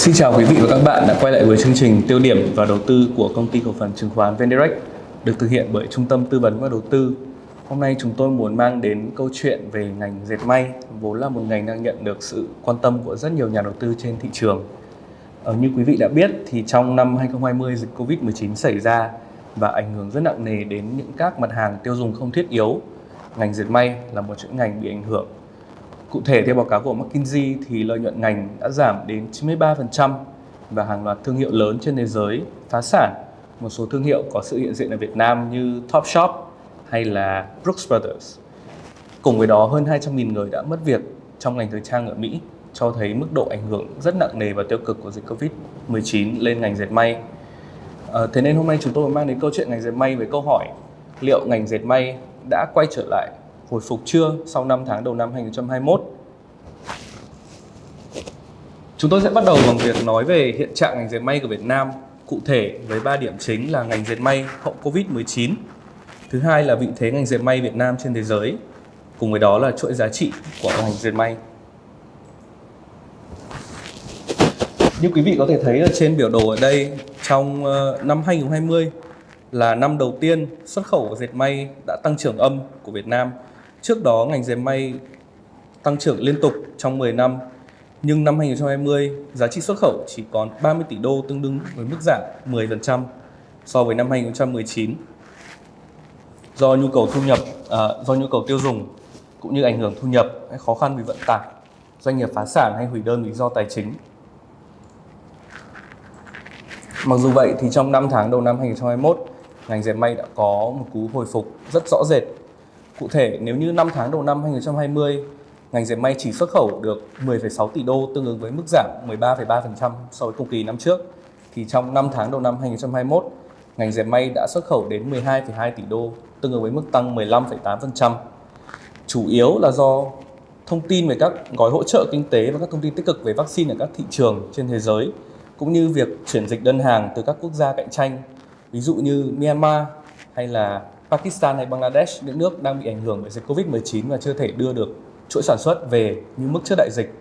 Xin chào quý vị và các bạn đã quay lại với chương trình tiêu điểm và đầu tư của công ty cổ phần chứng khoán VNDirect được thực hiện bởi Trung tâm Tư vấn và Đầu tư. Hôm nay chúng tôi muốn mang đến câu chuyện về ngành dệt may, vốn là một ngành đang nhận được sự quan tâm của rất nhiều nhà đầu tư trên thị trường. Ờ, như quý vị đã biết thì trong năm 2020 dịch Covid-19 xảy ra và ảnh hưởng rất nặng nề đến những các mặt hàng tiêu dùng không thiết yếu. Ngành dệt may là một chuỗi ngành bị ảnh hưởng Cụ thể theo báo cáo của McKinsey thì lợi nhuận ngành đã giảm đến 93% và hàng loạt thương hiệu lớn trên thế giới phá sản. Một số thương hiệu có sự hiện diện ở Việt Nam như Topshop hay là Brooks Brothers. Cùng với đó hơn 200.000 người đã mất việc trong ngành thời trang ở Mỹ cho thấy mức độ ảnh hưởng rất nặng nề và tiêu cực của dịch Covid-19 lên ngành dệt may. À, thế nên hôm nay chúng tôi mang đến câu chuyện ngành dệt may với câu hỏi liệu ngành dệt may đã quay trở lại hồi phục chưa sau 5 tháng đầu năm 2021. Chúng tôi sẽ bắt đầu bằng việc nói về hiện trạng ngành dệt may của Việt Nam, cụ thể với 3 điểm chính là ngành dệt may hậu Covid-19. Thứ hai là vị thế ngành dệt may Việt Nam trên thế giới, cùng với đó là chuỗi giá trị của ngành dệt may. Như quý vị có thể thấy ở trên biểu đồ ở đây, trong ờ, năm 2020 là năm đầu tiên xuất khẩu dệt may đã tăng trưởng âm của Việt Nam Trước đó ngành dệt may tăng trưởng liên tục trong 10 năm, nhưng năm 2020 giá trị xuất khẩu chỉ còn 30 tỷ đô tương đương với mức giảm 10% so với năm 2019. Do nhu cầu thu nhập, à, do nhu cầu tiêu dùng cũng như ảnh hưởng thu nhập hay khó khăn vì vận tải, doanh nghiệp phá sản hay hủy đơn vì do tài chính. Mặc dù vậy thì trong 5 tháng đầu năm 2021, ngành dệt may đã có một cú hồi phục rất rõ rệt Cụ thể, nếu như 5 tháng đầu năm 2020, ngành dệt may chỉ xuất khẩu được 10,6 tỷ đô tương ứng với mức giảm 13,3% so với cùng kỳ năm trước, thì trong 5 tháng đầu năm 2021, ngành dệt may đã xuất khẩu đến 12,2 tỷ đô tương ứng với mức tăng 15,8%. Chủ yếu là do thông tin về các gói hỗ trợ kinh tế và các thông tin tích cực về vaccine ở các thị trường trên thế giới, cũng như việc chuyển dịch đơn hàng từ các quốc gia cạnh tranh, ví dụ như Myanmar hay là Pakistan hay Bangladesh, những nước đang bị ảnh hưởng bởi dịch Covid-19 và chưa thể đưa được chuỗi sản xuất về như mức trước đại dịch,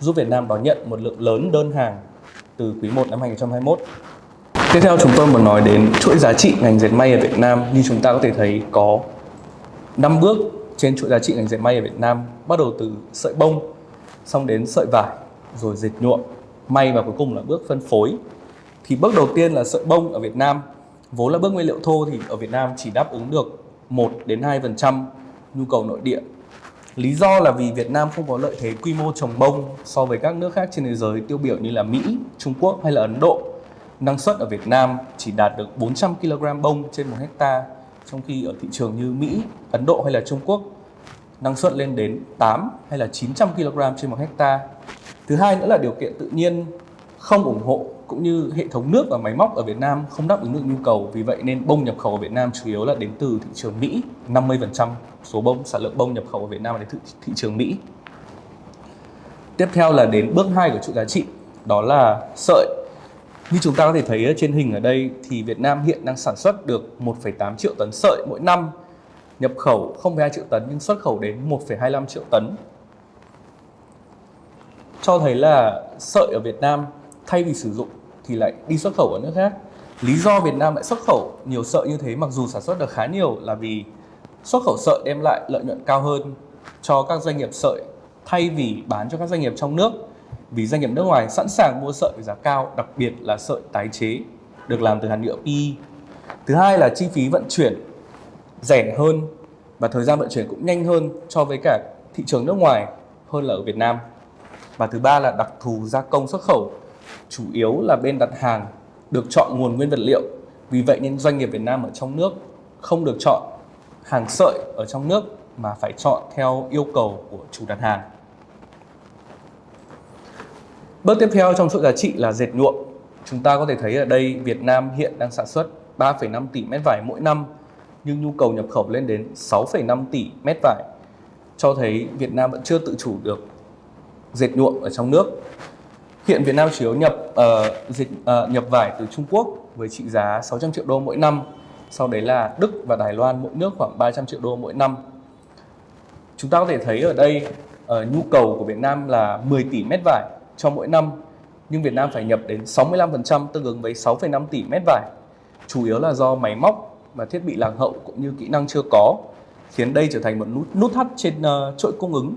giúp Việt Nam đón nhận một lượng lớn đơn hàng từ quý 1 năm 2021. Tiếp theo chúng tôi muốn nói đến chuỗi giá trị ngành dệt may ở Việt Nam. Như chúng ta có thể thấy có 5 bước trên chuỗi giá trị ngành dệt may ở Việt Nam, bắt đầu từ sợi bông, xong đến sợi vải, rồi dệt nhuộm, may và cuối cùng là bước phân phối. Thì bước đầu tiên là sợi bông ở Việt Nam vốn là bước nguyên liệu thô thì ở Việt Nam chỉ đáp ứng được 1 đến 2% nhu cầu nội địa. Lý do là vì Việt Nam không có lợi thế quy mô trồng bông so với các nước khác trên thế giới tiêu biểu như là Mỹ, Trung Quốc hay là Ấn Độ. Năng suất ở Việt Nam chỉ đạt được 400 kg bông trên 1 hecta, trong khi ở thị trường như Mỹ, Ấn Độ hay là Trung Quốc năng suất lên đến 8 hay là 900 kg trên 1 hecta. Thứ hai nữa là điều kiện tự nhiên không ủng hộ cũng như hệ thống nước và máy móc ở Việt Nam không đáp ứng được nhu cầu. Vì vậy nên bông nhập khẩu ở Việt Nam chủ yếu là đến từ thị trường Mỹ. 50% số bông sản lượng bông nhập khẩu ở Việt Nam là đến thị, thị trường Mỹ. Tiếp theo là đến bước 2 của chuỗi giá trị đó là sợi. Như chúng ta có thể thấy trên hình ở đây thì Việt Nam hiện đang sản xuất được 1,8 triệu tấn sợi mỗi năm. Nhập khẩu 0,2 triệu tấn nhưng xuất khẩu đến 1,25 triệu tấn. Cho thấy là sợi ở Việt Nam thay vì sử dụng thì lại đi xuất khẩu ở nước khác. Lý do Việt Nam lại xuất khẩu nhiều sợi như thế, mặc dù sản xuất được khá nhiều, là vì xuất khẩu sợi đem lại lợi nhuận cao hơn cho các doanh nghiệp sợi, thay vì bán cho các doanh nghiệp trong nước. Vì doanh nghiệp nước ngoài sẵn sàng mua sợi với giá cao, đặc biệt là sợi tái chế, được làm từ hạt nhựa PE thứ hai là chi phí vận chuyển rẻ hơn và thời gian vận chuyển cũng nhanh hơn so với cả thị trường nước ngoài hơn là ở Việt Nam. Và thứ ba là đặc thù gia công xuất khẩu chủ yếu là bên đặt hàng được chọn nguồn nguyên vật liệu. Vì vậy nên doanh nghiệp Việt Nam ở trong nước không được chọn hàng sợi ở trong nước mà phải chọn theo yêu cầu của chủ đặt hàng. Bước tiếp theo trong chuỗi giá trị là dệt nhuộm. Chúng ta có thể thấy ở đây Việt Nam hiện đang sản xuất 3,5 tỷ mét vải mỗi năm nhưng nhu cầu nhập khẩu lên đến 6,5 tỷ mét vải. Cho thấy Việt Nam vẫn chưa tự chủ được dệt nhuộm ở trong nước. Hiện Việt Nam chủ yếu nhập uh, dịch uh, nhập vải từ Trung Quốc với trị giá 600 triệu đô mỗi năm. Sau đấy là Đức và Đài Loan mỗi nước khoảng 300 triệu đô mỗi năm. Chúng ta có thể thấy ở đây uh, nhu cầu của Việt Nam là 10 tỷ mét vải cho mỗi năm. nhưng Việt Nam phải nhập đến 65% tương ứng với 6,5 tỷ mét vải. Chủ yếu là do máy móc và thiết bị lạc hậu cũng như kỹ năng chưa có, khiến đây trở thành một nút, nút thắt trên uh, chuỗi cung ứng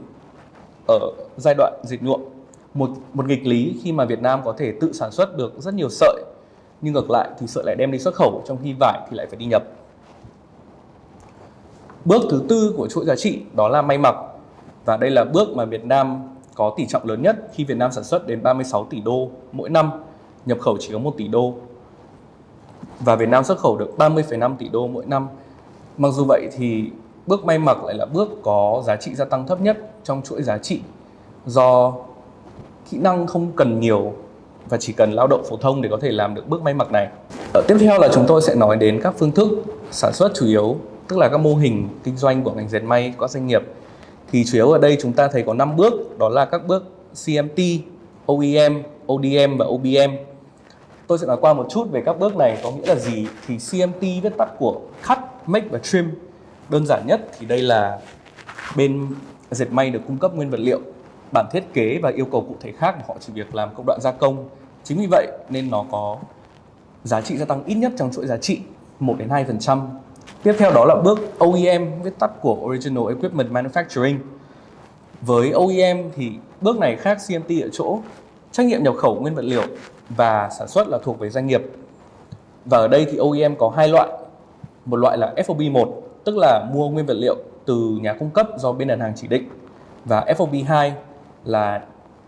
ở giai đoạn dệt nhuộm. Một một nghịch lý khi mà Việt Nam có thể tự sản xuất được rất nhiều sợi, nhưng ngược lại thì sợi lại đem đi xuất khẩu trong khi vải thì lại phải đi nhập. Bước thứ tư của chuỗi giá trị đó là may mặc. Và đây là bước mà Việt Nam có tỷ trọng lớn nhất khi Việt Nam sản xuất đến 36 tỷ đô mỗi năm, nhập khẩu chỉ có 1 tỷ đô. Và Việt Nam xuất khẩu được 30,5 tỷ đô mỗi năm. Mặc dù vậy thì bước may mặc lại là bước có giá trị gia tăng thấp nhất trong chuỗi giá trị do kỹ năng không cần nhiều và chỉ cần lao động phổ thông để có thể làm được bước may mặc này. Ở tiếp theo là chúng tôi sẽ nói đến các phương thức sản xuất chủ yếu, tức là các mô hình kinh doanh của ngành dệt may các doanh nghiệp thì chủ yếu ở đây chúng ta thấy có 5 bước đó là các bước CMT, OEM, ODM và OBM. Tôi sẽ nói qua một chút về các bước này có nghĩa là gì thì CMT viết tắt của Cut, Make và Trim. Đơn giản nhất thì đây là bên dệt may được cung cấp nguyên vật liệu, bản thiết kế và yêu cầu cụ thể khác mà họ chỉ việc làm công đoạn gia công. Chính vì vậy nên nó có giá trị gia tăng ít nhất trong chuỗi giá trị 1 đến 2% Tiếp theo đó là bước OEM, viết tắt của Original Equipment Manufacturing. Với OEM thì bước này khác CMT ở chỗ trách nhiệm nhập khẩu nguyên vật liệu và sản xuất là thuộc về doanh nghiệp. Và ở đây thì OEM có hai loại. Một loại là FOB1, tức là mua nguyên vật liệu từ nhà cung cấp do bên đàn hàng chỉ định. Và FOB2 là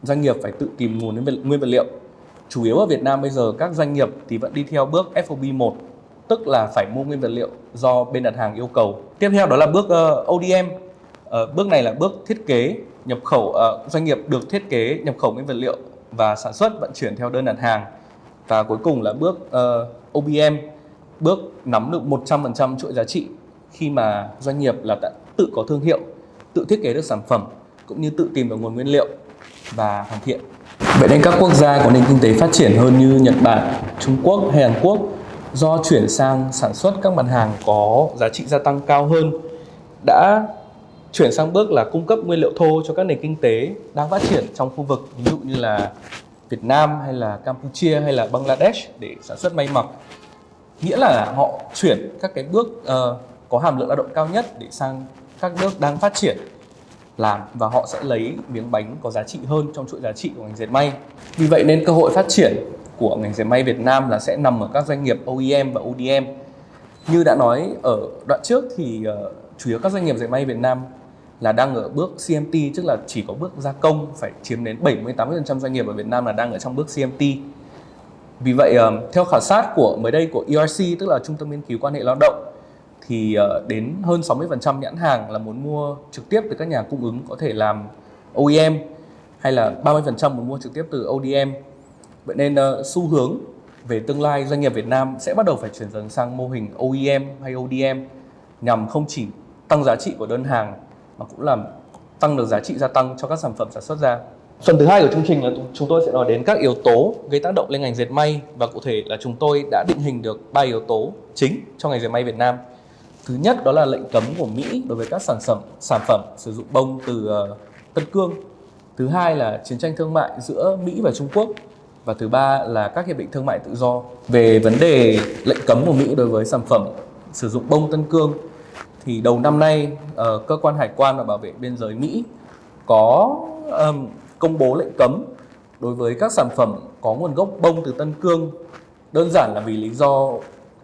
doanh nghiệp phải tự tìm nguồn nguyên vật liệu. Chủ yếu ở Việt Nam bây giờ các doanh nghiệp thì vẫn đi theo bước FOB1 tức là phải mua nguyên vật liệu do bên đặt hàng yêu cầu. Tiếp theo đó là bước ờ, uh, ODM. Uh, ờ, bước này là bước thiết kế nhập khẩu uh, doanh nghiệp được thiết kế nhập khẩu nguyên vật liệu và sản xuất vận chuyển theo đơn đặt hàng. Và cuối cùng là bước uh, OBM, bước nắm được 100% chuỗi giá trị khi mà doanh nghiệp là đã tự có thương hiệu, tự thiết kế được sản phẩm cũng như tự tìm được nguồn nguyên liệu và hoàn thiện. Vậy nên các quốc gia có nền kinh tế phát triển hơn như Nhật Bản, Trung Quốc hay Hàn Quốc do chuyển sang sản xuất các mặt hàng có giá trị gia tăng cao hơn đã chuyển sang bước là cung cấp nguyên liệu thô cho các nền kinh tế đang phát triển trong khu vực ví dụ như là Việt Nam hay là Campuchia hay là Bangladesh để sản xuất may mặc nghĩa là họ chuyển các cái bước uh, có hàm lượng lao động cao nhất để sang các nước đang phát triển làm và họ sẽ lấy miếng bánh có giá trị hơn trong chuỗi giá trị của ngành dệt may vì vậy nên cơ hội phát triển của ngành dệt may Việt Nam là sẽ nằm ở các doanh nghiệp OEM và ODM. Như đã nói ở đoạn trước thì uh, chủ yếu các doanh nghiệp dệt may Việt Nam là đang ở bước CMT tức là chỉ có bước gia công phải chiếm đến 70-80% doanh nghiệp ở Việt Nam là đang ở trong bước CMT. Vì vậy ờ, theo khảo sát của mới đây của ERC tức là Trung tâm nghiên cứu quan hệ lao động thì ờ, đến hơn 60% nhãn hàng là muốn mua trực tiếp từ các nhà cung ứng có thể làm OEM hay là 30% muốn mua trực tiếp từ ODM Vậy nên uh, xu hướng về tương lai doanh nghiệp Việt Nam sẽ bắt đầu phải chuyển dần sang mô hình OEM hay ODM nhằm không chỉ tăng giá trị của đơn hàng mà cũng làm tăng được giá trị gia tăng cho các sản phẩm sản xuất ra. Phần thứ hai của chương trình là chúng tôi sẽ nói đến các yếu tố gây tác động lên ngành dệt may và cụ thể là chúng tôi đã định hình được ba yếu tố chính cho ngành dệt may Việt Nam. Thứ nhất đó là lệnh cấm của Mỹ đối với các sản phẩm sản phẩm sử dụng bông từ uh, Tân Cương. Thứ hai là chiến tranh thương mại giữa Mỹ và Trung Quốc. Và thứ ba là các hiệp định thương mại tự do. Về vấn đề lệnh cấm của Mỹ đối với sản phẩm sử dụng bông Tân Cương thì đầu năm nay uh, cơ quan hải quan và bảo vệ biên giới Mỹ có um, công bố lệnh cấm đối với các sản phẩm có nguồn gốc bông từ Tân Cương. Đơn giản là vì lý do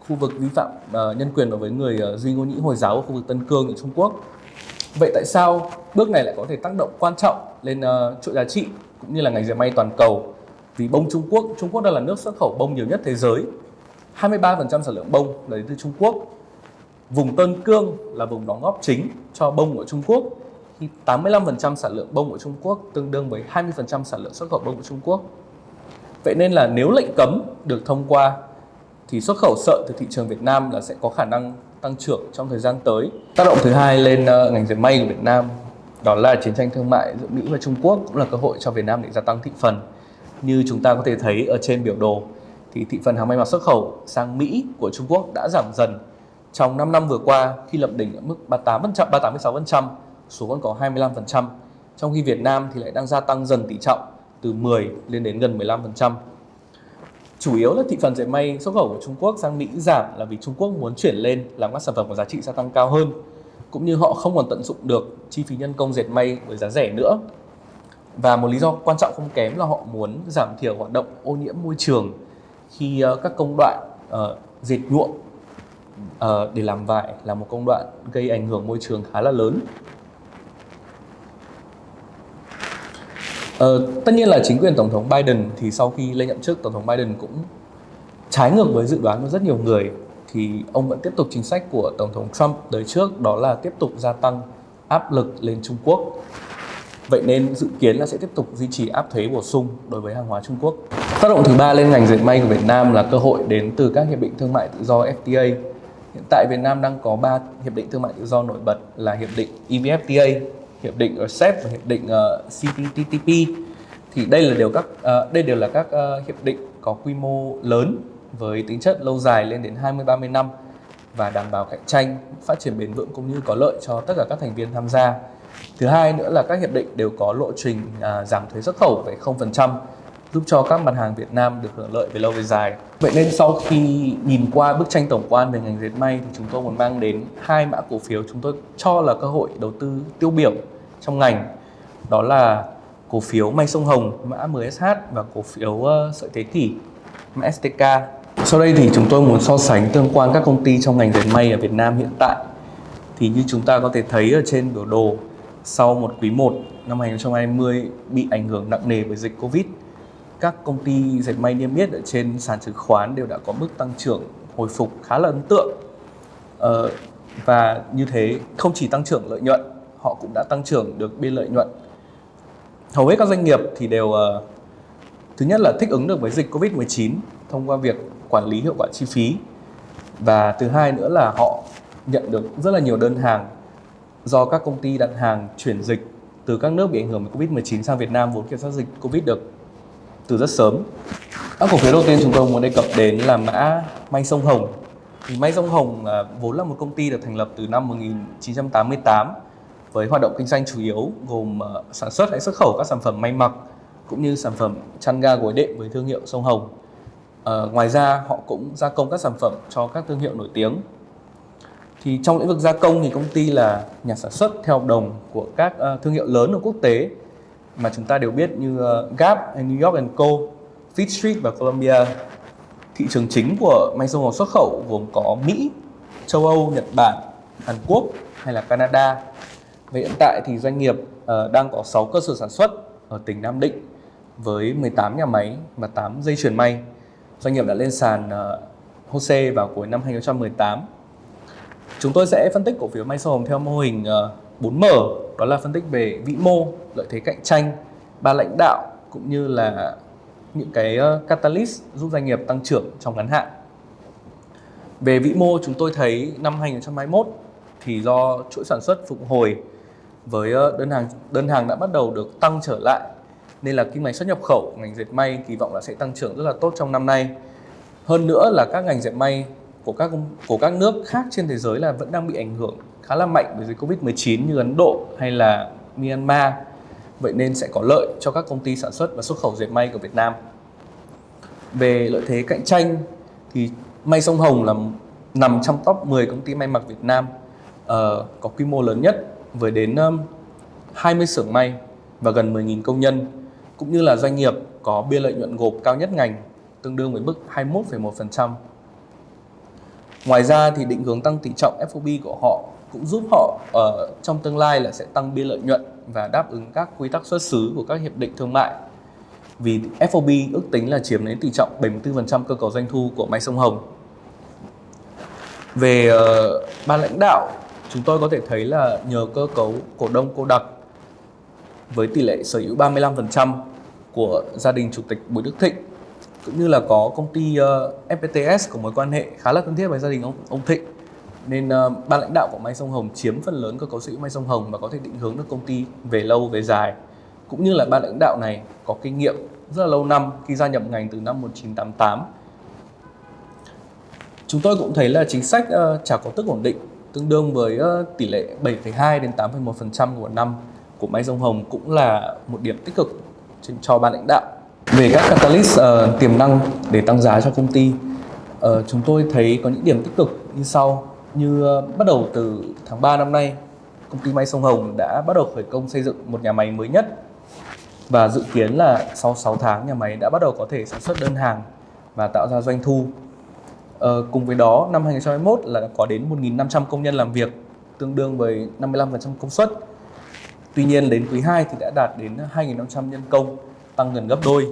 khu vực vi phạm uh, nhân quyền đối với người uh, duy ngôn nhĩ hồi giáo ở khu vực Tân Cương ở Trung Quốc. Vậy tại sao bước này lại có thể tác động quan trọng lên uh, chuỗi giá trị cũng như là ngành dệt may toàn cầu? Vì bông Trung Quốc, Trung Quốc đang là nước xuất khẩu bông nhiều nhất thế giới. 23% sản lượng bông là đến từ Trung Quốc. Vùng Tân Cương là vùng đóng góp chính cho bông của Trung Quốc. Khi 85% sản lượng bông của Trung Quốc tương đương với 20% sản lượng xuất khẩu bông của Trung Quốc. Vậy nên là nếu lệnh cấm được thông qua thì xuất khẩu sợi từ thị trường Việt Nam là sẽ có khả năng tăng trưởng trong thời gian tới. Tác động thứ hai lên uh, ngành dệt may của Việt Nam đó là chiến tranh thương mại giữa Mỹ và Trung Quốc cũng là cơ hội cho Việt Nam để gia tăng thị phần. Như chúng ta có thể thấy ở trên biểu đồ thì thị phần hàng may mặc xuất khẩu sang Mỹ của Trung Quốc đã giảm dần trong 5 năm vừa qua khi lập đỉnh ở mức 38%, 38,6% xuống còn có 25%. Trong khi Việt Nam thì lại đang gia tăng dần tỷ trọng từ 10 lên đến gần 15%. Chủ yếu là thị phần dệt may xuất khẩu của Trung Quốc sang Mỹ giảm là vì Trung Quốc muốn chuyển lên làm các sản phẩm có giá trị gia tăng cao hơn cũng như họ không còn tận dụng được chi phí nhân công dệt may với giá rẻ nữa. Và một lý do quan trọng không kém là họ muốn giảm thiểu hoạt động ô nhiễm môi trường khi ờ, các công đoạn uh, dệt nhuộm uh, để làm vải là một công đoạn gây ảnh hưởng môi trường khá là lớn. Ờ, tất nhiên là chính quyền tổng thống Biden thì sau khi lên nhậm chức tổng thống Biden cũng trái ngược với dự đoán của rất nhiều người thì ông vẫn tiếp tục chính sách của tổng thống Trump đời trước đó là tiếp tục gia tăng áp lực lên Trung Quốc. Vậy nên dự kiến là sẽ tiếp tục duy trì áp thuế bổ sung đối với hàng hóa Trung Quốc. Tác động thứ ba lên ngành dệt may của Việt Nam là cơ hội đến từ các hiệp định thương mại tự do FTA. Hiện tại Việt Nam đang có 3 hiệp định thương mại tự do nổi bật là hiệp định EVFTA, hiệp định ờ, RCEP và hiệp định ờ, uh, CPTPP. Thì đây là đều các uh, đây đều là các uh, hiệp định có quy mô lớn với tính chất lâu dài lên đến 20-30 năm và đảm bảo cạnh tranh, phát triển bền vững cũng như có lợi cho tất cả các thành viên tham gia. Thứ hai nữa là các hiệp định đều có lộ trình uh, giảm thuế xuất khẩu về 0%, giúp cho các mặt hàng Việt Nam được hưởng lợi về lâu về dài. Vậy nên sau khi nhìn qua bức tranh tổng quan về ngành dệt may thì chúng tôi muốn mang đến hai mã cổ phiếu chúng tôi cho là cơ hội đầu tư tiêu biểu trong ngành. Đó là cổ phiếu May Sông Hồng mã MSH và cổ phiếu uh, sợi thế kỷ mã STK. Sau đây thì chúng tôi muốn so sánh tương quan các công ty trong ngành dệt may ở Việt Nam hiện tại. Thì như chúng ta có thể thấy ở trên biểu đồ, sau một quý 1 năm 2020 bị ảnh hưởng nặng nề bởi dịch Covid, các công ty dệt may niêm yết ở trên sàn chứng khoán đều đã có mức tăng trưởng hồi phục khá là ấn tượng. Ờ, và như thế không chỉ tăng trưởng lợi nhuận, họ cũng đã tăng trưởng được biên lợi nhuận. Hầu hết các doanh nghiệp thì đều uh, thứ nhất là thích ứng được với dịch Covid-19 thông qua việc quản lý hiệu quả chi phí và thứ hai nữa là họ nhận được rất là nhiều đơn hàng do các công ty đặt hàng chuyển dịch từ các nước bị ảnh hưởng bởi Covid-19 sang Việt Nam vốn kiểm soát dịch Covid được từ rất sớm. Các cổ phiếu đầu tiên chúng tôi muốn đề cập đến là mã May Sông Hồng. Thì May Sông Hồng là vốn là một công ty được thành lập từ năm 1988 với hoạt động kinh doanh chủ yếu gồm ờ, sản xuất hay xuất khẩu các sản phẩm may mặc cũng như sản phẩm chăn ga gối đệm với thương hiệu Sông Hồng. À, ngoài ra họ cũng gia công các sản phẩm cho các thương hiệu nổi tiếng. Thì trong lĩnh vực gia công thì công ty là nhà sản xuất theo hợp đồng của các uh, thương hiệu lớn ở quốc tế mà chúng ta đều biết như uh, Gap hay New York Co, Fleet Street và Columbia. Thị trường chính của may sông Hồng xuất khẩu gồm có Mỹ, châu Âu, Nhật Bản, Hàn Quốc hay là Canada. Và hiện tại thì doanh nghiệp uh, đang có 6 cơ sở sản xuất ở tỉnh Nam Định với 18 nhà máy và 8 dây chuyền may. Doanh nghiệp đã lên sàn uh, HOSE vào cuối năm 2018. Chúng tôi sẽ phân tích cổ phiếu May Sông Hồng theo mô hình ờ, uh, 4M, đó là phân tích về vĩ mô, lợi thế cạnh tranh, ba lãnh đạo cũng như là những cái uh, catalyst giúp doanh nghiệp tăng trưởng trong ngắn hạn. Về vĩ mô chúng tôi thấy năm 2021 thì do chuỗi sản xuất phục hồi với ờ, đơn hàng đơn hàng đã bắt đầu được tăng trở lại nên là kinh ngạch xuất nhập khẩu ngành dệt may kỳ vọng là sẽ tăng trưởng rất là tốt trong năm nay hơn nữa là các ngành dệt may của các của các nước khác trên thế giới là vẫn đang bị ảnh hưởng khá là mạnh bởi dịch Covid-19 như Ấn Độ hay là Myanmar. Vậy nên sẽ có lợi cho các công ty sản xuất và xuất khẩu dệt may của Việt Nam. Về lợi thế cạnh tranh thì May Sông Hồng là nằm trong top 10 công ty may mặc Việt Nam uh, có quy mô lớn nhất với đến um, 20 xưởng may và gần 10.000 công nhân cũng như là doanh nghiệp có biên lợi nhuận gộp cao nhất ngành tương đương với mức 21,1%. Ngoài ra thì định hướng tăng tỷ trọng FOB của họ cũng giúp họ ở trong tương lai là sẽ tăng biên lợi nhuận và đáp ứng các quy tắc xuất xứ của các hiệp định thương mại. Vì FOB ước tính là chiếm đến tỷ trọng 74% cơ cấu doanh thu của May Sông Hồng. Về uh, ban lãnh đạo, chúng tôi có thể thấy là nhờ cơ cấu cổ đông cô đặc với tỷ lệ sở hữu 35% của gia đình chủ tịch Bùi Đức Thịnh cũng như là có công ty ờ, uh, FPTS có mối quan hệ khá là thân thiết với gia đình ông ông Thịnh. Nên uh, ban lãnh đạo của Mai Sông Hồng chiếm phần lớn cơ cấu sở hữu Mai Sông Hồng và có thể định hướng được công ty về lâu về dài. Cũng như là ban lãnh đạo này có kinh nghiệm rất là lâu năm khi gia nhập ngành từ năm 1988 chúng tôi cũng thấy là chính sách ờ, uh, trả cổ tức ổn định tương đương với ờ, tỷ lệ 7,2 đến 8,1% của năm của máy Sông Hồng cũng là một điểm tích cực cho ban lãnh đạo. Về các catalyst uh, tiềm năng để tăng giá cho công ty, uh, chúng tôi thấy có những điểm tích cực như sau. Như uh, bắt đầu từ tháng 3 năm nay, công ty may sông Hồng đã bắt đầu khởi công xây dựng một nhà máy mới nhất và dự kiến là sau 6 tháng nhà máy đã bắt đầu có thể sản xuất đơn hàng và tạo ra doanh thu. Ờ, cùng với đó, năm 2021 là có đến 1.500 công nhân làm việc, tương đương với 55% công suất. Tuy nhiên đến quý 2 thì đã đạt đến 2.500 nhân công, tăng gần gấp đôi.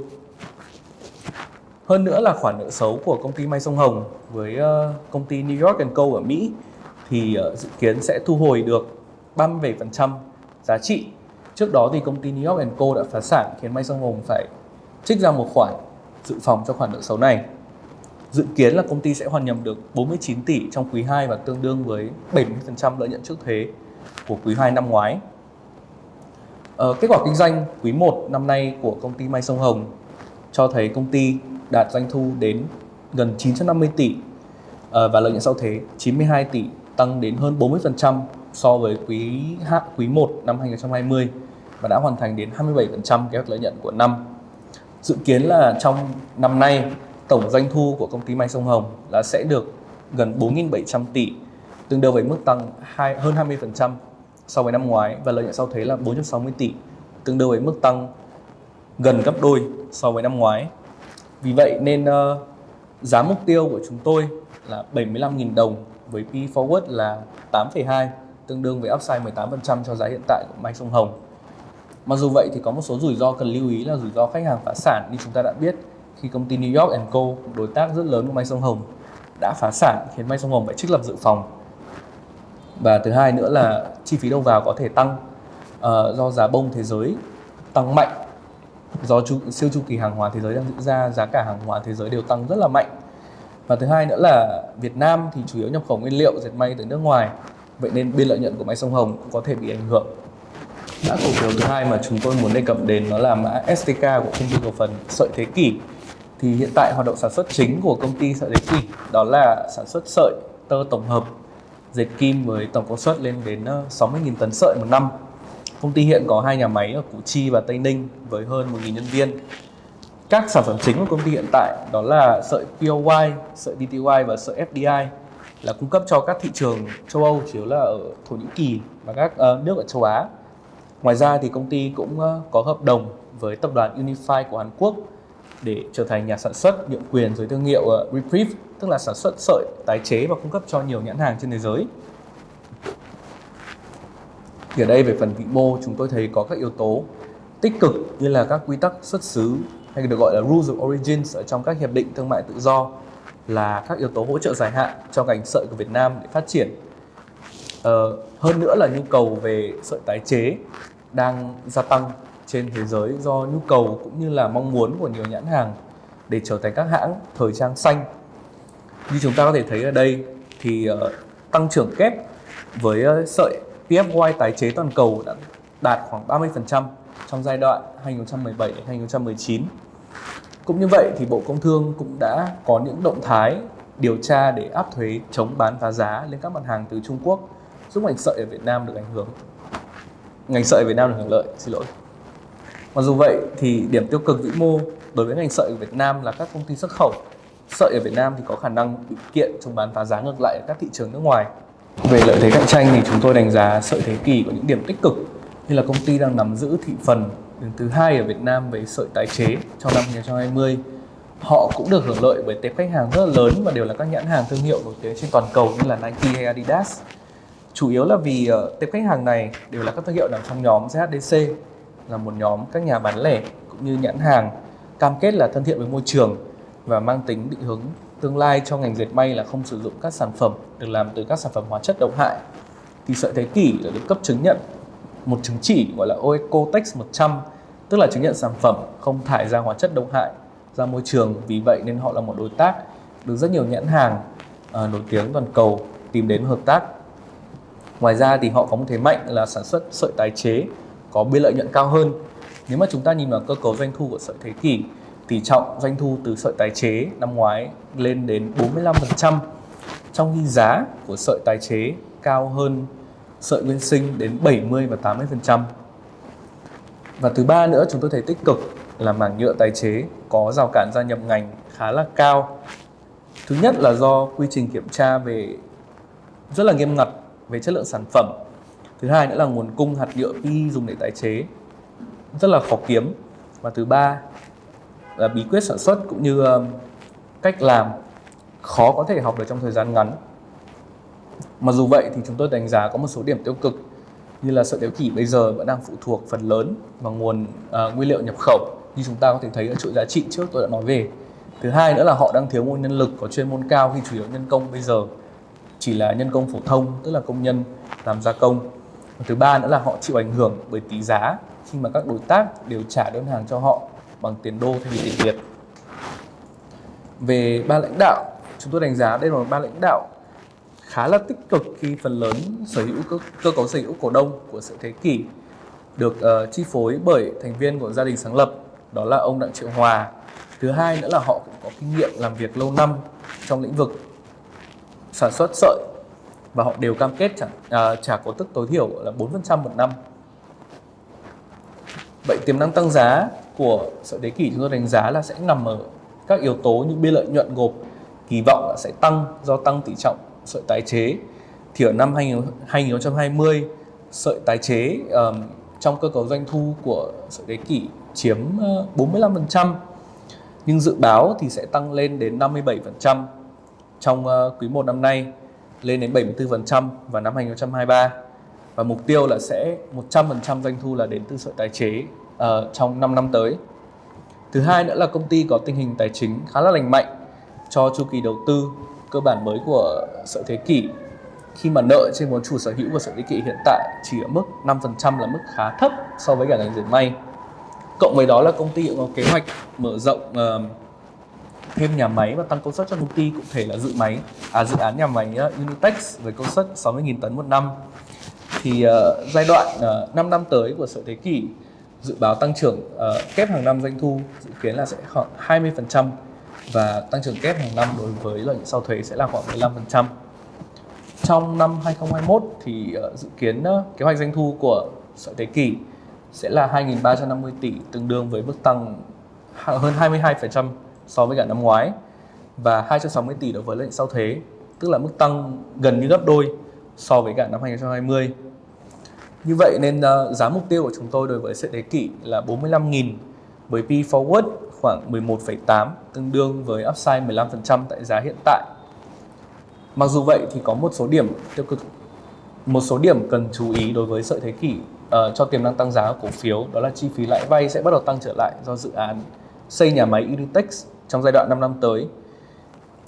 Hơn nữa là khoản nợ xấu của công ty May Sông Hồng với ờ, công ty New York Co ở Mỹ thì ờ, dự kiến sẽ thu hồi được 37% giá trị. Trước đó thì công ty New York Co đã phá sản khiến May Sông Hồng phải trích ra một khoản dự phòng cho khoản nợ xấu này. Dự kiến là công ty sẽ hoàn nhập được 49 tỷ trong quý 2 và tương đương với 70% lợi nhuận trước thuế của quý 2 năm ngoái. Ờ, kết quả kinh doanh quý 1 năm nay của công ty May Sông Hồng cho thấy công ty đạt doanh thu đến gần 950 tỷ ờ, và lợi nhuận sau thuế 92 tỷ tăng đến hơn 40% so với quý hạ quý 1 năm 2020 và đã hoàn thành đến 27% kế hoạch lợi nhuận của năm. Dự kiến là trong năm nay tổng doanh thu của công ty May Sông Hồng là sẽ được gần 4.700 tỷ, tương đương với mức tăng hơn 20% so với năm ngoái và lợi nhuận sau thuế là 460 tỷ, tương đương với mức tăng gần gấp đôi so với năm ngoái. Vì vậy nên uh, giá mục tiêu của chúng tôi là 75.000 đồng với P forward là 8,2 tương đương với upside 18% cho giá hiện tại của May Sông Hồng. Mặc dù vậy thì có một số rủi ro cần lưu ý là rủi ro khách hàng phá sản như chúng ta đã biết khi công ty New York Co, đối tác rất lớn của May Sông Hồng, đã phá sản khiến May Sông Hồng phải trích lập dự phòng. Và thứ hai nữa là chi phí đầu vào có thể tăng uh, do giá bông thế giới tăng mạnh. Do chu, siêu chu kỳ hàng hóa thế giới đang diễn ra giá cả hàng hóa thế giới đều tăng rất là mạnh. Và thứ hai nữa là Việt Nam thì chủ yếu nhập khẩu nguyên liệu dệt may từ nước ngoài. Vậy nên biên lợi nhuận của May Sông Hồng cũng có thể bị ảnh hưởng. Mã cổ phiếu thứ hai mà chúng tôi muốn đề cập đến nó là mã STK của công ty cổ phần sợi thế kỷ thì hiện tại hoạt động sản xuất chính của công ty sợi dệt kỷ đó là sản xuất sợi tơ tổng hợp dệt kim với tổng công suất lên đến ờ, 60.000 tấn sợi một năm công ty hiện có hai nhà máy ở Củ Chi và Tây Ninh với hơn 1.000 nhân viên các sản phẩm chính của công ty hiện tại đó là sợi POY, sợi DTY và sợi FDI là cung cấp cho các thị trường châu Âu chủ yếu là ở Thổ Nhĩ Kỳ và các uh, nước ở châu Á. Ngoài ra thì công ty cũng uh, có hợp đồng với tập đoàn Unify của Hàn Quốc để trở thành nhà sản xuất nhượng quyền dưới thương hiệu uh, Reprieve, tức là sản xuất sợi tái chế và cung cấp cho nhiều nhãn hàng trên thế giới. Thì ở đây về phần vĩ mô chúng tôi thấy có các yếu tố tích cực như là các quy tắc xuất xứ hay được gọi là Rules of Origins ở trong các hiệp định thương mại tự do là các yếu tố hỗ trợ dài hạn cho ngành sợi của Việt Nam để phát triển. Ờ, hơn nữa là nhu cầu về sợi tái chế đang gia tăng trên thế giới do nhu cầu cũng như là mong muốn của nhiều nhãn hàng để trở thành các hãng thời trang xanh. Như chúng ta có thể thấy ở đây thì uh, tăng trưởng kép với uh, sợi PFY tái chế toàn cầu đã đạt khoảng 30% trong giai đoạn 2017 đến 2019. Cũng như vậy thì Bộ Công Thương cũng đã có những động thái điều tra để áp thuế chống bán phá giá lên các mặt hàng từ Trung Quốc giúp ngành sợi ở Việt Nam được ảnh hưởng. Ngành sợi ở Việt Nam được hưởng lợi, xin lỗi. Mặc dù vậy thì điểm tiêu cực vĩ mô đối với ngành sợi ở Việt Nam là các công ty xuất khẩu. Sợi ở Việt Nam thì có khả năng bị kiện chống bán phá giá ngược lại ở các thị trường nước ngoài. Về lợi thế cạnh tranh thì chúng tôi đánh giá sợi thế kỷ có những điểm tích cực như là công ty đang nắm giữ thị phần đứng thứ hai ở Việt Nam về sợi tái chế trong năm 2020 họ cũng được hưởng lợi bởi tệp khách hàng rất là lớn và đều là các nhãn hàng thương hiệu nổi tiếng trên toàn cầu như là Nike hay Adidas. Chủ yếu là vì ờ, tệp khách hàng này đều là các thương hiệu nằm trong nhóm ZHDC là một nhóm các nhà bán lẻ cũng như nhãn hàng cam kết là thân thiện với môi trường và mang tính định hướng tương lai cho ngành dệt may là không sử dụng các sản phẩm được làm từ các sản phẩm hóa chất độc hại. Thì sợi thế kỷ đã được cấp chứng nhận một chứng chỉ gọi là Oecotex 100 tức là chứng nhận sản phẩm không thải ra hóa chất độc hại ra môi trường. Vì vậy nên họ là một đối tác được rất nhiều nhãn hàng uh, nổi tiếng toàn cầu tìm đến hợp tác. Ngoài ra thì họ có một thế mạnh là sản xuất sợi tái chế có biên lợi nhuận cao hơn nếu mà chúng ta nhìn vào cơ cấu doanh thu của sợi thế kỷ, tỷ trọng doanh thu từ sợi tái chế năm ngoái lên đến 45% trong khi giá của sợi tái chế cao hơn sợi nguyên sinh đến 70 và 80%. Và thứ ba nữa chúng tôi thấy tích cực là mảng nhựa tái chế có rào cản gia nhập ngành khá là cao. Thứ nhất là do quy trình kiểm tra về rất là nghiêm ngặt về chất lượng sản phẩm. Thứ hai nữa là nguồn cung hạt nhựa pi dùng để tái chế rất là khó kiếm. Và thứ ba là bí quyết sản xuất cũng như um, cách làm khó có thể học được trong thời gian ngắn. Mặc dù vậy thì chúng tôi đánh giá có một số điểm tiêu cực như là sợi đéo kỷ bây giờ vẫn đang phụ thuộc phần lớn vào nguồn uh, nguyên liệu nhập khẩu như chúng ta có thể thấy ở chuỗi giá trị trước tôi đã nói về. Thứ hai nữa là họ đang thiếu nguồn nhân lực có chuyên môn cao khi chủ yếu nhân công bây giờ chỉ là nhân công phổ thông tức là công nhân làm gia công. Và thứ ba nữa là họ chịu ảnh hưởng bởi tỷ giá khi mà các đối tác đều trả đơn hàng cho họ bằng tiền đô thay vì tiền Việt. Về ban lãnh đạo, chúng tôi đánh giá đây là một ban lãnh đạo khá là tích cực khi phần lớn sở hữu cơ, cơ cấu sở hữu cổ đông của sự thế kỷ được uh, chi phối bởi thành viên của gia đình sáng lập đó là ông Đặng Triệu Hòa. Thứ hai nữa là họ cũng có kinh nghiệm làm việc lâu năm trong lĩnh vực sản xuất sợi và họ đều cam kết trả, à, trả cổ tức tối thiểu là 4% một năm. Vậy tiềm năng tăng giá của sợi thế kỷ chúng tôi đánh giá là sẽ nằm ở các yếu tố như biên lợi nhuận gộp kỳ vọng là sẽ tăng do tăng tỷ trọng sợi tái chế thì ở năm 2020 sợi tái chế um, trong cơ cấu doanh thu của sợi thế kỷ chiếm ờ, 45% nhưng dự báo thì sẽ tăng lên đến 57% trong uh, quý 1 năm nay lên đến 74% vào năm 2023 và mục tiêu là sẽ 100% doanh thu là đến từ sợi tái chế uh, trong 5 năm tới. Thứ hai nữa là công ty có tình hình tài chính khá là lành mạnh cho chu kỳ đầu tư cơ bản mới của sợi thế kỷ khi mà nợ trên vốn chủ sở hữu của sợi thế kỷ hiện tại chỉ ở mức 5% là mức khá thấp so với cả ngành dệt may. Cộng với đó là công ty cũng có kế hoạch mở rộng uh, thêm nhà máy và tăng công suất cho công ty cụ thể là dự máy à, dự án nhà máy ờ, uh, Unitex với công suất 60.000 tấn một năm thì uh, giai đoạn ờ, uh, 5 năm tới của sở thế kỷ dự báo tăng trưởng uh, kép hàng năm doanh thu dự kiến là sẽ khoảng 20% và tăng trưởng kép hàng năm đối với lợi nhuận sau thuế sẽ là khoảng 15%. Trong năm 2021 thì uh, dự kiến uh, kế hoạch doanh thu của sở thế kỷ sẽ là 2.350 tỷ tương đương với mức tăng hơn 22% so với cả năm ngoái và 260 tỷ đối với lợi nhuận sau thuế tức là mức tăng gần như gấp đôi so với cả năm 2020. Như vậy nên uh, giá mục tiêu của chúng tôi đối với sợi thế kỷ là 45.000 với P forward khoảng 11,8 tương đương với upside 15% tại giá hiện tại. Mặc dù vậy thì có một số điểm tiêu cực một số điểm cần chú ý đối với sợi thế kỷ uh, cho tiềm năng tăng giá của cổ phiếu đó là chi phí lãi vay sẽ bắt đầu tăng trở lại do dự án xây nhà máy Unitex trong giai đoạn 5 năm tới.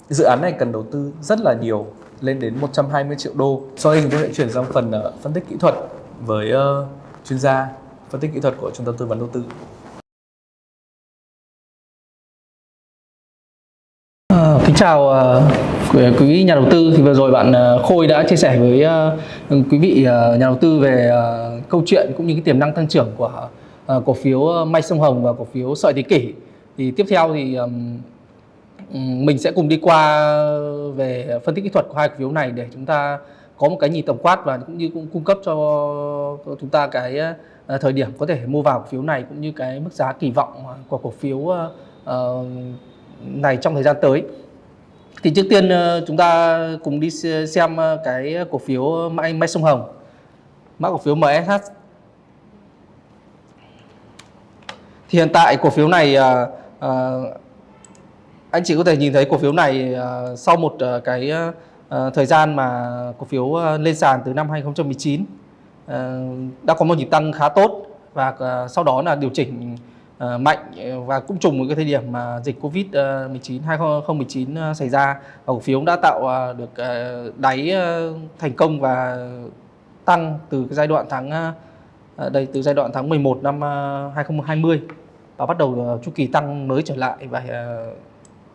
Dự án này cần đầu tư rất là nhiều lên đến 120 triệu đô. Sau đây chúng tôi sẽ chuyển sang phần uh, phân tích kỹ thuật với uh, chuyên gia phân tích kỹ thuật của trung tâm tư vấn đầu tư. Ờ, kính chào uh, quý vị nhà đầu tư thì vừa rồi bạn uh, Khôi đã chia sẻ với uh, quý vị uh, nhà đầu tư về uh, câu chuyện cũng như cái tiềm năng tăng trưởng của uh, cổ phiếu May Sông Hồng và cổ phiếu Sợi Thế Kỷ. Thì tiếp theo thì um, mình sẽ cùng đi qua về phân tích kỹ thuật của hai cổ phiếu này để chúng ta có một cái nhìn tổng quát và cũng như cũng cung cấp cho chúng ta cái ờ, thời điểm có thể mua vào cổ phiếu này cũng như cái mức giá kỳ vọng của cổ phiếu ờ, ờ, này trong thời gian tới. Thì trước tiên chúng ta cùng đi xem cái cổ phiếu Mai, Mai Sông Hồng, mã cổ phiếu MSH. Thì hiện tại cổ phiếu này à, anh chị có thể nhìn thấy cổ phiếu này à, sau một à, cái à, thời gian mà cổ phiếu lên sàn từ năm 2019 à, đã có một nhịp tăng khá tốt và à, sau đó là điều chỉnh uh, mạnh và cũng trùng với cái thời điểm mà dịch Covid-19 2019 xảy ra và cổ phiếu đã tạo uh, được uh, đáy uh, thành công và tăng từ cái giai đoạn tháng uh, đây từ giai đoạn tháng 11 năm 2020 và bắt đầu ờ, chu kỳ tăng mới trở lại và ờ,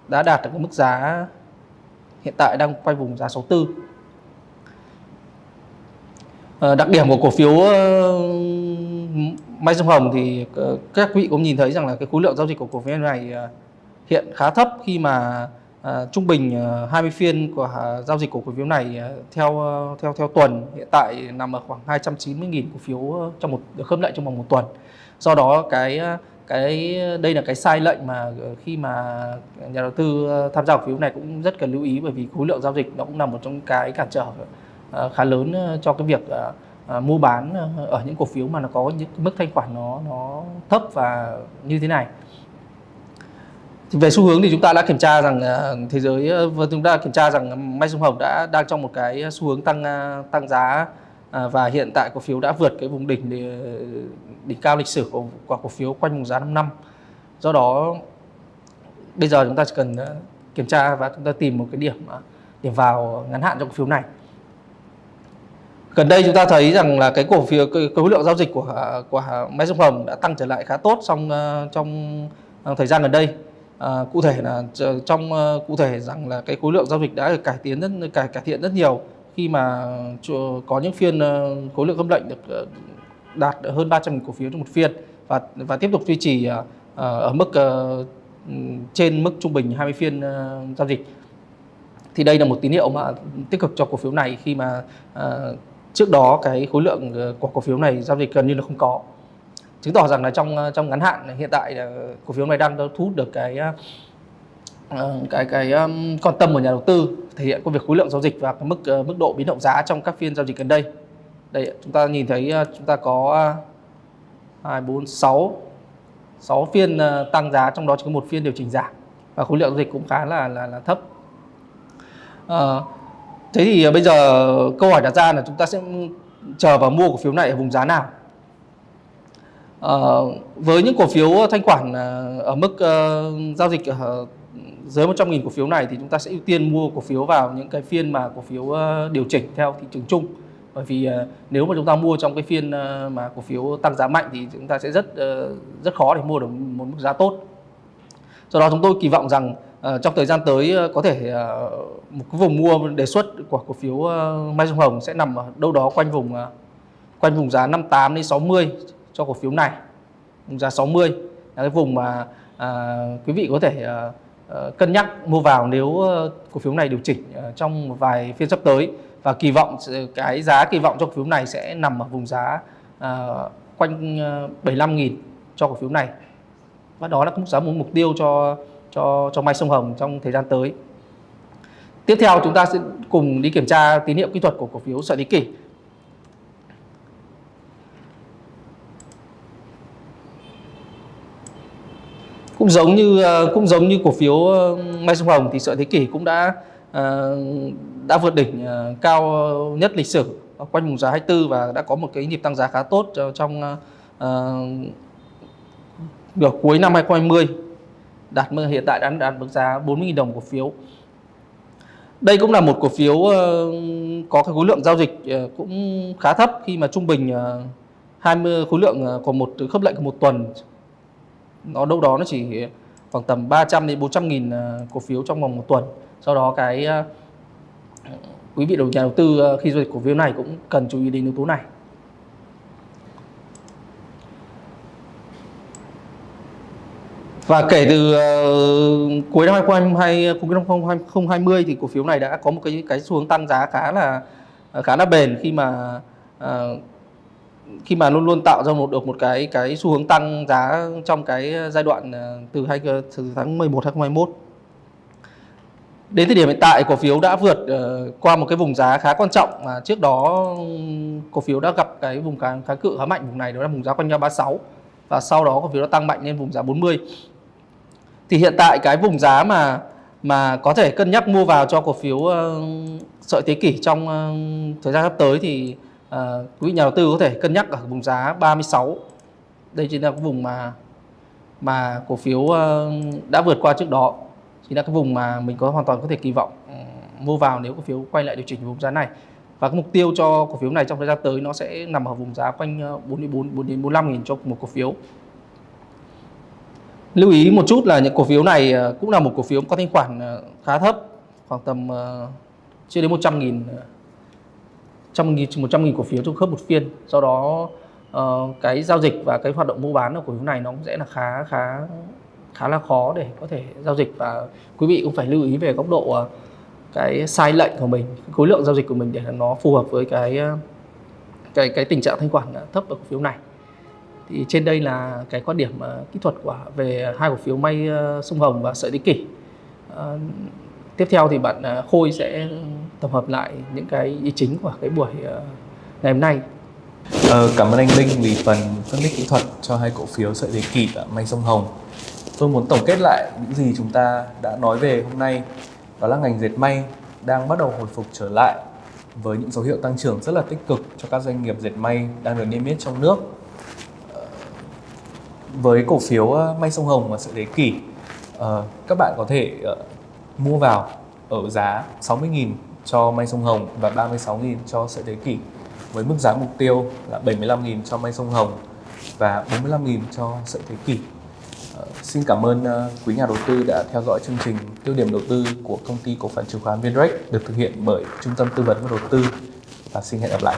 đã đạt được mức giá hiện tại đang quay vùng giá 64 ờ, đặc điểm của cổ phiếu Mai dương Hồng thì các các vị cũng nhìn thấy rằng là cái khối lượng giao dịch của cổ phiếu này hiện khá thấp khi mà trung bình 20 phiên của giao dịch của cổ phiếu này theo theo theo tuần hiện tại nằm ở khoảng 290.000 cổ phiếu trong một, được khớp lệnh trong vòng một tuần. Do đó cái cái, đây là cái sai lệnh mà ờ, khi mà nhà đầu tư ờ, tham gia cổ phiếu này cũng rất cần lưu ý bởi vì khối lượng giao dịch nó cũng là một trong cái cản trở ờ, khá lớn cho cái việc mua bán ở những cổ phiếu mà nó có những mức thanh khoản nó nó thấp và như thế này. Về xu hướng thì chúng ta đã kiểm tra rằng thế giới chúng ta đã kiểm tra rằng May Sông Hồng đã đang trong một cái xu hướng tăng tăng giá à, và hiện tại cổ phiếu đã vượt cái vùng đỉnh để, đỉnh cao lịch sử của, của cổ phiếu quanh vùng giá 5 năm. Do đó bây giờ chúng ta chỉ cần ờ, kiểm tra và chúng ta tìm một cái điểm ờ, điểm vào ngắn hạn trong cổ phiếu này. Gần đây chúng ta thấy rằng là cái cổ phiếu cái, cái khối lượng giao dịch của của máy Sông Hồng đã tăng trở lại khá tốt trong trong thời gian gần đây. À, cụ thể là trong cụ thể rằng là cái khối lượng giao dịch đã được cải tiến rất cải cải thiện rất nhiều khi mà có những phiên ờ, khối lượng khớp lệnh được ờ, đạt hơn 300 cổ phiếu trong một phiên và và tiếp tục duy trì ờ, ở mức trên mức trung bình 20 phiên giao dịch. Thì đây là một tín hiệu mà tích cực cho cổ phiếu này khi mà trước đó cái khối lượng của cổ phiếu này giao dịch gần như là không có. Chứng tỏ rằng là trong trong ngắn hạn hiện tại cổ phiếu này đang thu hút được cái cái cái quan tâm của nhà đầu tư thể hiện qua việc khối lượng giao dịch và mức ờ, mức độ biến động giá trong các phiên giao dịch gần đây. Đây chúng ta nhìn thấy ờ, chúng ta có ờ, hai bốn sáu sáu phiên tăng giá trong đó chỉ có một phiên điều chỉnh giảm và khối lượng giao dịch cũng khá là là, là thấp. À, thế thì bây giờ câu hỏi đặt ra là chúng ta sẽ chờ và mua cổ phiếu này ở vùng giá nào? À, với những cổ phiếu thanh khoản ở mức uh, giao dịch ở dưới 100.000 cổ phiếu này thì chúng ta sẽ ưu tiên mua cổ phiếu vào những cái phiên mà cổ phiếu ờ, điều chỉnh theo thị trường chung. Bởi vì ờ, nếu mà chúng ta mua trong cái phiên ờ, mà cổ phiếu tăng giá mạnh thì chúng ta sẽ rất rất khó để mua được một mức giá tốt. Do đó chúng tôi kỳ vọng rằng trong thời gian tới có thể một cái vùng mua đề xuất của cổ phiếu Mai Dung Hồng sẽ nằm ở đâu đó quanh vùng quanh vùng giá 58 đến 60 cho cổ phiếu này. Vùng giá 60 là cái vùng mà à, quý vị có thể à, Ờ, cân nhắc mua vào nếu ờ, cổ phiếu này điều chỉnh ờ, trong một vài phiên sắp tới và kỳ vọng cái giá kỳ vọng cho cổ phiếu này sẽ nằm ở vùng giá quanh 75.000 cho cổ phiếu này và đó là mức giá mục tiêu cho cho cho Mai Sông Hồng trong thời gian tới. Tiếp theo chúng ta sẽ cùng đi kiểm tra tín hiệu kỹ thuật của cổ phiếu Sợi lý Kỷ. Cũng giống như ờ, cũng giống như cổ phiếu ờ, Mai Sông Hồng thì Sợi Thế Kỷ cũng đã ờ, đã vượt đỉnh cao nhất lịch sử quanh vùng giá 24 và đã có một cái nhịp tăng giá khá tốt trong nửa uh, nửa cuối năm 2020 đạt mức hiện tại đã đạt mức giá 40.000 đồng cổ phiếu. Đây cũng là một cổ phiếu có cái khối lượng giao dịch cũng khá thấp khi mà trung bình 20 khối lượng của một khớp lệnh của một tuần nó đâu đó nó chỉ ờ, khoảng tầm 300 đến 400 nghìn ờ, cổ phiếu trong vòng một tuần. Sau đó cái ờ, quý vị đầu nhà đầu tư khi giao dịch cổ phiếu này cũng cần chú ý đến yếu tố này. Và kể từ cuối năm 2020, cuối năm 2020 thì cổ phiếu này đã có một cái cái xu hướng tăng giá khá là khá là bền khi mà khi mà luôn luôn tạo ra một được một cái cái xu hướng tăng giá trong cái giai đoạn ờ, từ hai ờ, từ tháng 11 2021 đến thời điểm hiện tại cổ phiếu đã vượt uh, qua một cái vùng giá khá quan trọng mà trước đó cổ phiếu đã gặp cái vùng kháng, kháng cự khá mạnh vùng này đó là vùng giá quanh nhau 36 và sau đó cổ phiếu đã tăng mạnh lên vùng giá 40 thì hiện tại cái vùng giá mà mà có thể cân nhắc mua vào cho cổ phiếu uh, sợi thế kỷ trong uh, thời gian sắp tới thì Ờ, quý vị nhà đầu tư có thể cân nhắc ở vùng giá 36 đây chính là cái vùng mà mà cổ phiếu ờ, đã vượt qua trước đó. Chính là cái vùng mà mình có hoàn toàn có thể kỳ vọng ừ, mua vào nếu cổ phiếu quay lại điều chỉnh vùng giá này. Và cái mục tiêu cho cổ phiếu này trong thời gian tới nó sẽ nằm ở vùng giá quanh ờ, 44 4 đến 45 nghìn cho một cổ phiếu. Lưu ý một chút là những cổ phiếu này cũng là một cổ phiếu có thanh khoản khá thấp, khoảng tầm chưa đến 100 nghìn trăm nghìn 100 nghìn cổ phiếu trong khớp một phiên. Do đó uh, cái giao dịch và cái hoạt động mua bán của cổ phiếu này nó cũng sẽ là khá khá khá là khó để có thể giao dịch. Và quý vị cũng phải lưu ý về góc độ uh, cái sai lệnh của mình khối lượng giao dịch của mình để nó phù hợp với cái ờ, cái cái tình trạng thanh khoản thấp ở cổ phiếu này. Thì trên đây là cái quan điểm uh, kỹ thuật của về hai cổ phiếu may uh, sông Hồng và sợi thế kỷ. uh, tiếp theo thì bạn uh, Khôi sẽ tổng hợp lại những cái ý chính của cái buổi ờ, ngày hôm nay. Ờ, cảm ơn anh Linh vì phần phân tích kỹ thuật cho hai cổ phiếu sợi dây kỷ và may sông Hồng. Tôi muốn tổng kết lại những gì chúng ta đã nói về hôm nay. Đó là ngành dệt may đang bắt đầu hồi phục trở lại với những dấu hiệu tăng trưởng rất là tích cực cho các doanh nghiệp dệt may đang được niêm yết trong nước. Ờ, với cổ phiếu ờ, may sông Hồng và sợi đế kỷ, các bạn có thể mua vào ở giá 60.000 cho may sông Hồng và 36.000 cho sợi thế kỷ, với mức giá mục tiêu là 75.000 cho may sông Hồng và 45.000 cho sợi thế kỷ. Ờ, xin cảm ơn ờ, quý nhà đầu tư đã theo dõi chương trình tiêu điểm đầu tư của công ty cổ phần chứng khoán Vinrec được thực hiện bởi Trung tâm Tư vấn và Đầu tư, và xin hẹn gặp lại.